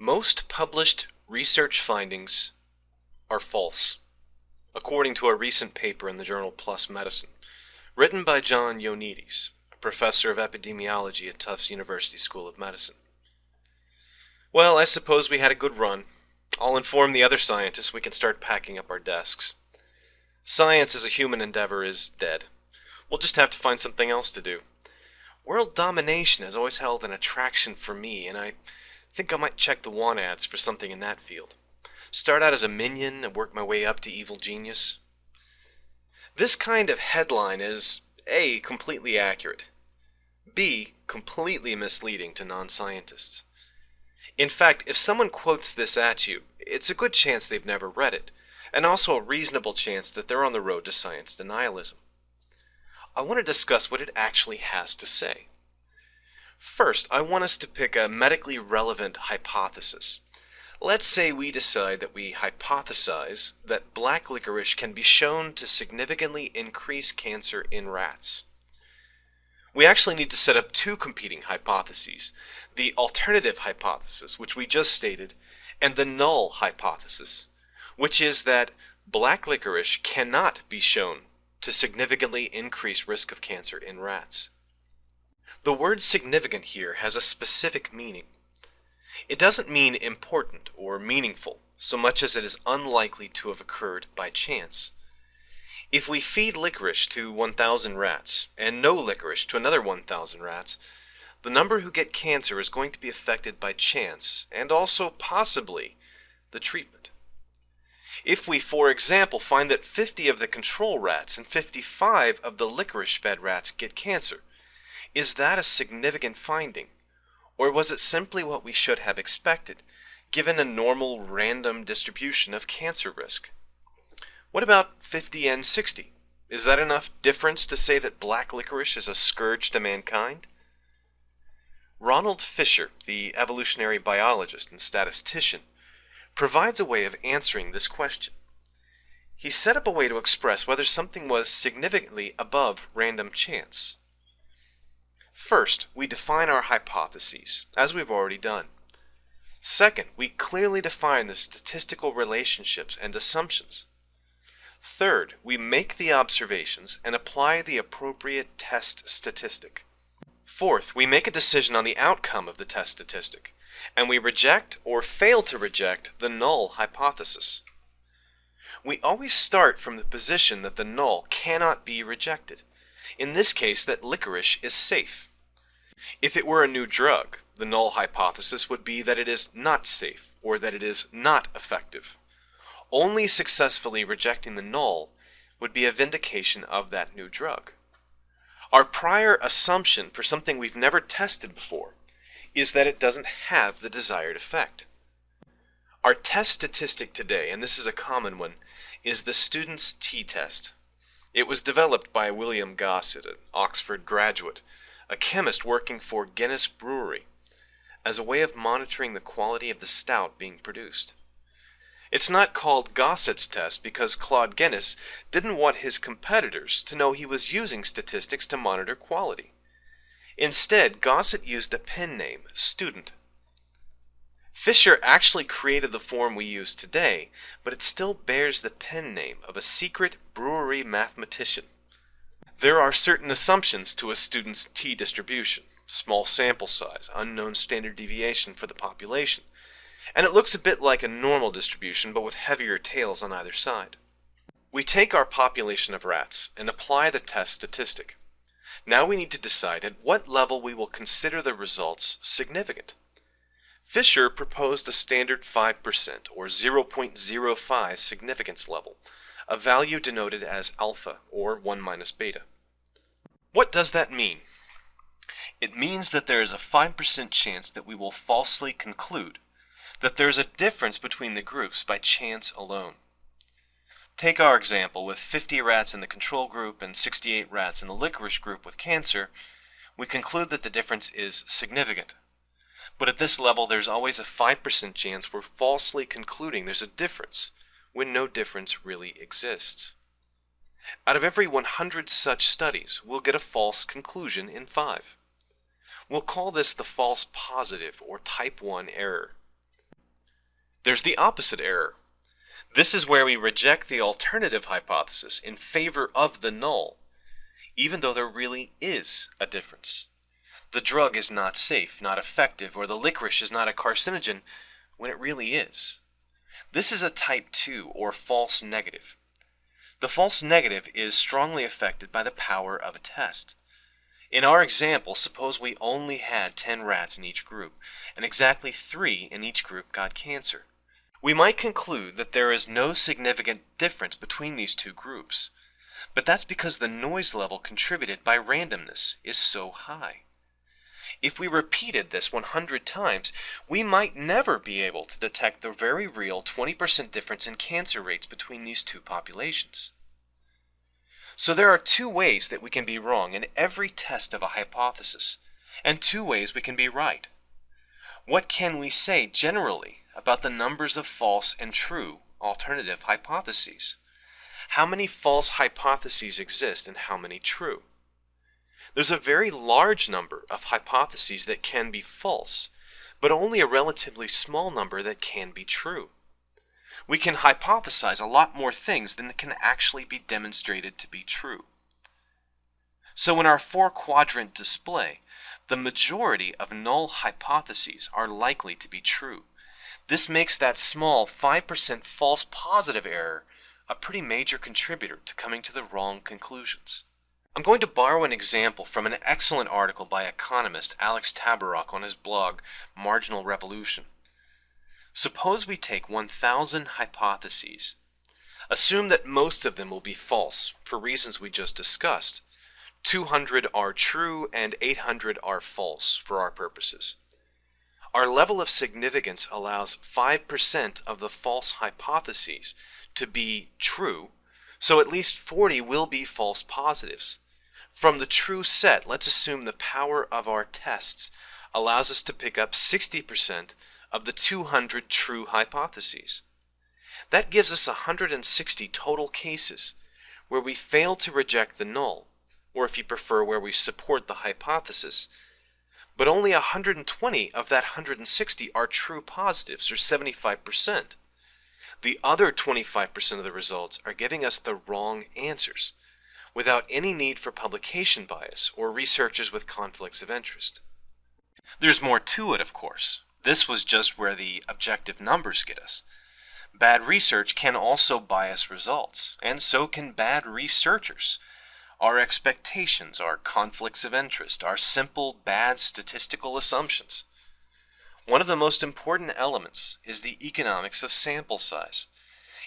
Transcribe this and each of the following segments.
Most published research findings are false, according to a recent paper in the journal PLOS Medicine, written by John Ioannidis, a professor of epidemiology at Tufts University School of Medicine. Well, I suppose we had a good run. I'll inform the other scientists we can start packing up our desks. Science as a human endeavor is dead. We'll just have to find something else to do. World domination has always held an attraction for me, and I think I might check the want ads for something in that field. Start out as a minion and work my way up to evil genius. This kind of headline is A. completely accurate, B. completely misleading to non-scientists. In fact, if someone quotes this at you, it's a good chance they've never read it, and also a reasonable chance that they're on the road to science denialism. I want to discuss what it actually has to say. First, I want us to pick a medically relevant hypothesis. Let's say we decide that we hypothesize that black licorice can be shown to significantly increase cancer in rats. We actually need to set up two competing hypotheses, the alternative hypothesis, which we just stated, and the null hypothesis, which is that black licorice cannot be shown to significantly increase risk of cancer in rats. The word significant here has a specific meaning. It doesn't mean important or meaningful, so much as it is unlikely to have occurred by chance. If we feed licorice to 1,000 rats and no licorice to another 1,000 rats, the number who get cancer is going to be affected by chance and also possibly the treatment. If we, for example, find that 50 of the control rats and 55 of the licorice-fed rats get cancer, is that a significant finding? Or was it simply what we should have expected, given a normal random distribution of cancer risk? What about 50 and 60? Is that enough difference to say that black licorice is a scourge to mankind? Ronald Fisher, the evolutionary biologist and statistician, provides a way of answering this question. He set up a way to express whether something was significantly above random chance. First, we define our hypotheses, as we've already done. Second, we clearly define the statistical relationships and assumptions. Third, we make the observations and apply the appropriate test statistic. Fourth, we make a decision on the outcome of the test statistic, and we reject or fail to reject the null hypothesis. We always start from the position that the null cannot be rejected. In this case, that licorice is safe. If it were a new drug, the null hypothesis would be that it is not safe or that it is not effective. Only successfully rejecting the null would be a vindication of that new drug. Our prior assumption for something we've never tested before is that it doesn't have the desired effect. Our test statistic today, and this is a common one, is the student's t-test. It was developed by William Gosset, an Oxford graduate, a chemist working for Guinness Brewery, as a way of monitoring the quality of the stout being produced. It's not called Gosset's test because Claude Guinness didn't want his competitors to know he was using statistics to monitor quality. Instead, Gosset used a pen name, student. Fisher actually created the form we use today, but it still bears the pen name of a secret brewery mathematician. There are certain assumptions to a student's t-distribution, small sample size, unknown standard deviation for the population, and it looks a bit like a normal distribution but with heavier tails on either side. We take our population of rats and apply the test statistic. Now we need to decide at what level we will consider the results significant. Fisher proposed a standard 5% or 0.05 significance level, a value denoted as alpha, or 1 minus beta. What does that mean? It means that there is a 5% chance that we will falsely conclude that there is a difference between the groups by chance alone. Take our example with 50 rats in the control group and 68 rats in the licorice group with cancer, we conclude that the difference is significant. But at this level, there's always a 5% chance we're falsely concluding there's a difference, when no difference really exists. Out of every 100 such studies, we'll get a false conclusion in 5. We'll call this the false positive or type 1 error. There's the opposite error. This is where we reject the alternative hypothesis in favor of the null, even though there really is a difference. The drug is not safe, not effective, or the licorice is not a carcinogen when it really is. This is a type 2 or false negative. The false negative is strongly affected by the power of a test. In our example, suppose we only had 10 rats in each group, and exactly 3 in each group got cancer. We might conclude that there is no significant difference between these two groups, but that's because the noise level contributed by randomness is so high. If we repeated this 100 times, we might never be able to detect the very real 20% difference in cancer rates between these two populations. So there are two ways that we can be wrong in every test of a hypothesis, and two ways we can be right. What can we say generally about the numbers of false and true alternative hypotheses? How many false hypotheses exist and how many true? There's a very large number of hypotheses that can be false, but only a relatively small number that can be true. We can hypothesize a lot more things than can actually be demonstrated to be true. So in our four-quadrant display, the majority of null hypotheses are likely to be true. This makes that small 5% false positive error a pretty major contributor to coming to the wrong conclusions. I'm going to borrow an example from an excellent article by economist Alex Tabarrok on his blog, Marginal Revolution. Suppose we take 1,000 hypotheses. Assume that most of them will be false, for reasons we just discussed. 200 are true and 800 are false for our purposes. Our level of significance allows 5% of the false hypotheses to be true, so at least 40 will be false positives. From the true set, let's assume the power of our tests allows us to pick up 60% of the 200 true hypotheses. That gives us 160 total cases where we fail to reject the null, or if you prefer, where we support the hypothesis, but only 120 of that 160 are true positives, or 75%. The other 25% of the results are giving us the wrong answers, without any need for publication bias or researchers with conflicts of interest. There's more to it, of course. This was just where the objective numbers get us. Bad research can also bias results, and so can bad researchers. Our expectations, our conflicts of interest, our simple bad statistical assumptions. One of the most important elements is the economics of sample size.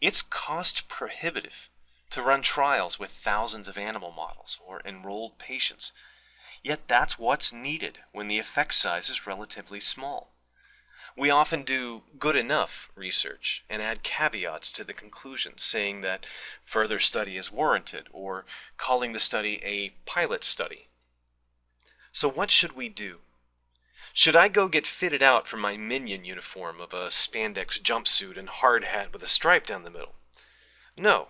It's cost prohibitive to run trials with thousands of animal models or enrolled patients. Yet that's what's needed when the effect size is relatively small. We often do good enough research and add caveats to the conclusions, saying that further study is warranted or calling the study a pilot study. So what should we do? Should I go get fitted out for my minion uniform of a spandex jumpsuit and hard hat with a stripe down the middle? No,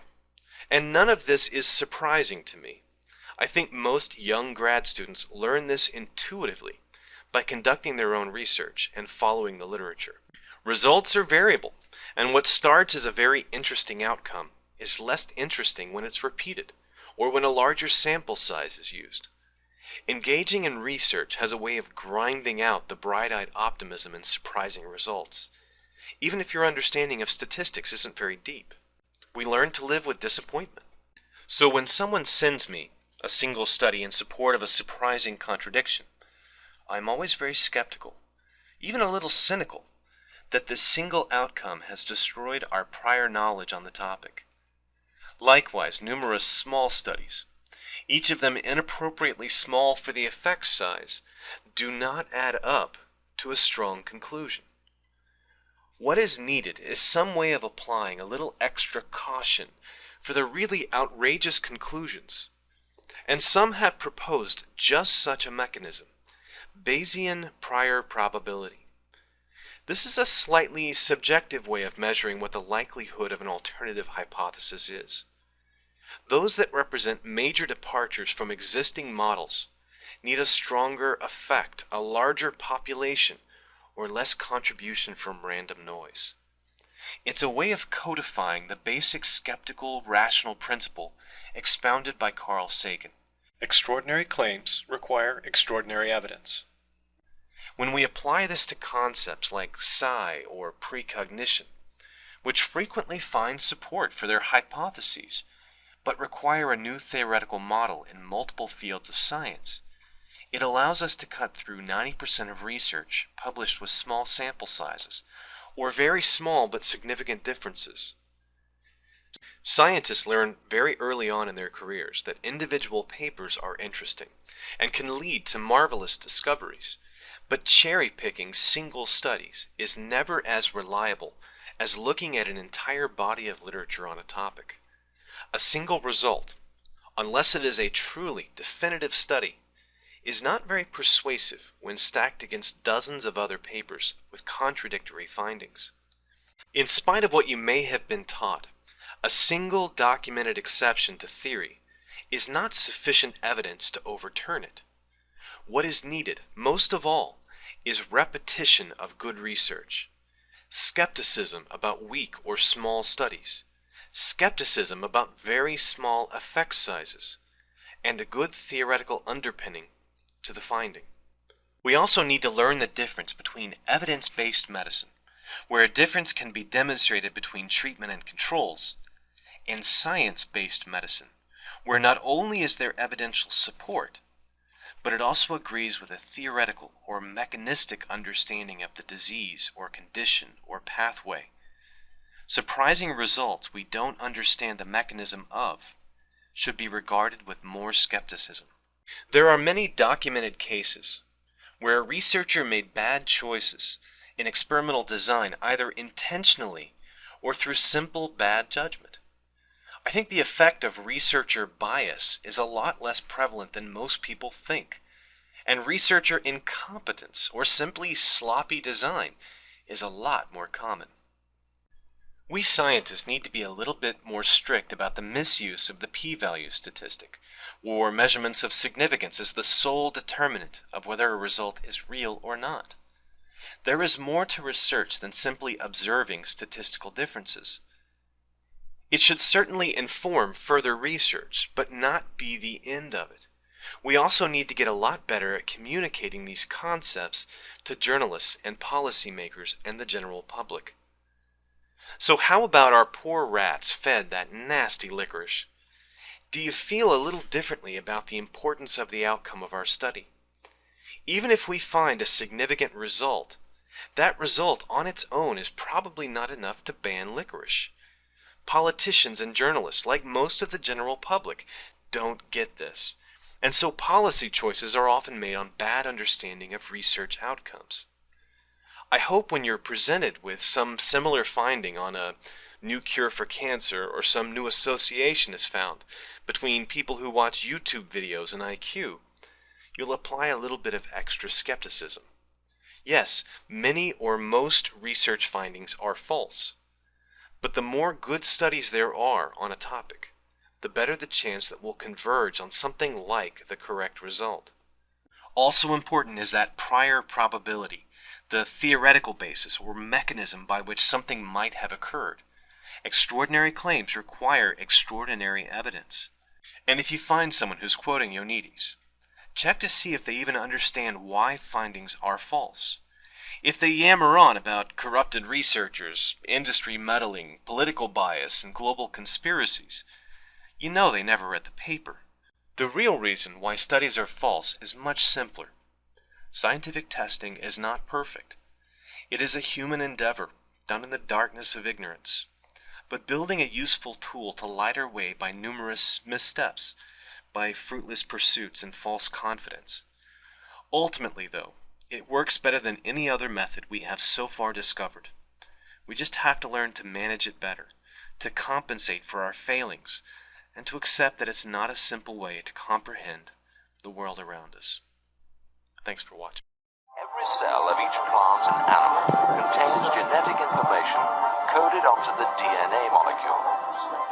and none of this is surprising to me. I think most young grad students learn this intuitively by conducting their own research and following the literature. Results are variable, and what starts as a very interesting outcome is less interesting when it's repeated, or when a larger sample size is used. Engaging in research has a way of grinding out the bright-eyed optimism and surprising results, even if your understanding of statistics isn't very deep we learn to live with disappointment. So when someone sends me a single study in support of a surprising contradiction, I'm always very skeptical, even a little cynical, that this single outcome has destroyed our prior knowledge on the topic. Likewise, numerous small studies, each of them inappropriately small for the effect size, do not add up to a strong conclusion. What is needed is some way of applying a little extra caution for the really outrageous conclusions. And some have proposed just such a mechanism, Bayesian prior probability. This is a slightly subjective way of measuring what the likelihood of an alternative hypothesis is. Those that represent major departures from existing models need a stronger effect, a larger population, or less contribution from random noise. It's a way of codifying the basic skeptical rational principle expounded by Carl Sagan. Extraordinary claims require extraordinary evidence. When we apply this to concepts like psi or precognition, which frequently find support for their hypotheses, but require a new theoretical model in multiple fields of science, it allows us to cut through 90% of research published with small sample sizes, or very small but significant differences. Scientists learn very early on in their careers that individual papers are interesting and can lead to marvelous discoveries, but cherry-picking single studies is never as reliable as looking at an entire body of literature on a topic. A single result, unless it is a truly definitive study, is not very persuasive when stacked against dozens of other papers with contradictory findings. In spite of what you may have been taught, a single documented exception to theory is not sufficient evidence to overturn it. What is needed, most of all, is repetition of good research, skepticism about weak or small studies, skepticism about very small effect sizes, and a good theoretical underpinning to the finding. We also need to learn the difference between evidence-based medicine, where a difference can be demonstrated between treatment and controls, and science-based medicine, where not only is there evidential support, but it also agrees with a theoretical or mechanistic understanding of the disease or condition or pathway. Surprising results we don't understand the mechanism of should be regarded with more skepticism. There are many documented cases where a researcher made bad choices in experimental design either intentionally or through simple bad judgment. I think the effect of researcher bias is a lot less prevalent than most people think, and researcher incompetence or simply sloppy design is a lot more common. We scientists need to be a little bit more strict about the misuse of the p-value statistic, or measurements of significance as the sole determinant of whether a result is real or not. There is more to research than simply observing statistical differences. It should certainly inform further research, but not be the end of it. We also need to get a lot better at communicating these concepts to journalists and policymakers and the general public. So how about our poor rats fed that nasty licorice? Do you feel a little differently about the importance of the outcome of our study? Even if we find a significant result, that result on its own is probably not enough to ban licorice. Politicians and journalists, like most of the general public, don't get this. And so policy choices are often made on bad understanding of research outcomes. I hope when you're presented with some similar finding on a new cure for cancer or some new association is found between people who watch YouTube videos and IQ, you'll apply a little bit of extra skepticism. Yes, many or most research findings are false, but the more good studies there are on a topic, the better the chance that we'll converge on something like the correct result. Also important is that prior probability the theoretical basis or mechanism by which something might have occurred. Extraordinary claims require extraordinary evidence. And if you find someone who's quoting Ioannidis, check to see if they even understand why findings are false. If they yammer on about corrupted researchers, industry meddling, political bias, and global conspiracies, you know they never read the paper. The real reason why studies are false is much simpler. Scientific testing is not perfect. It is a human endeavor, done in the darkness of ignorance, but building a useful tool to light our way by numerous missteps, by fruitless pursuits and false confidence. Ultimately, though, it works better than any other method we have so far discovered. We just have to learn to manage it better, to compensate for our failings, and to accept that it's not a simple way to comprehend the world around us. Thanks for watching. Every cell of each plant and animal contains genetic information coded onto the DNA molecules.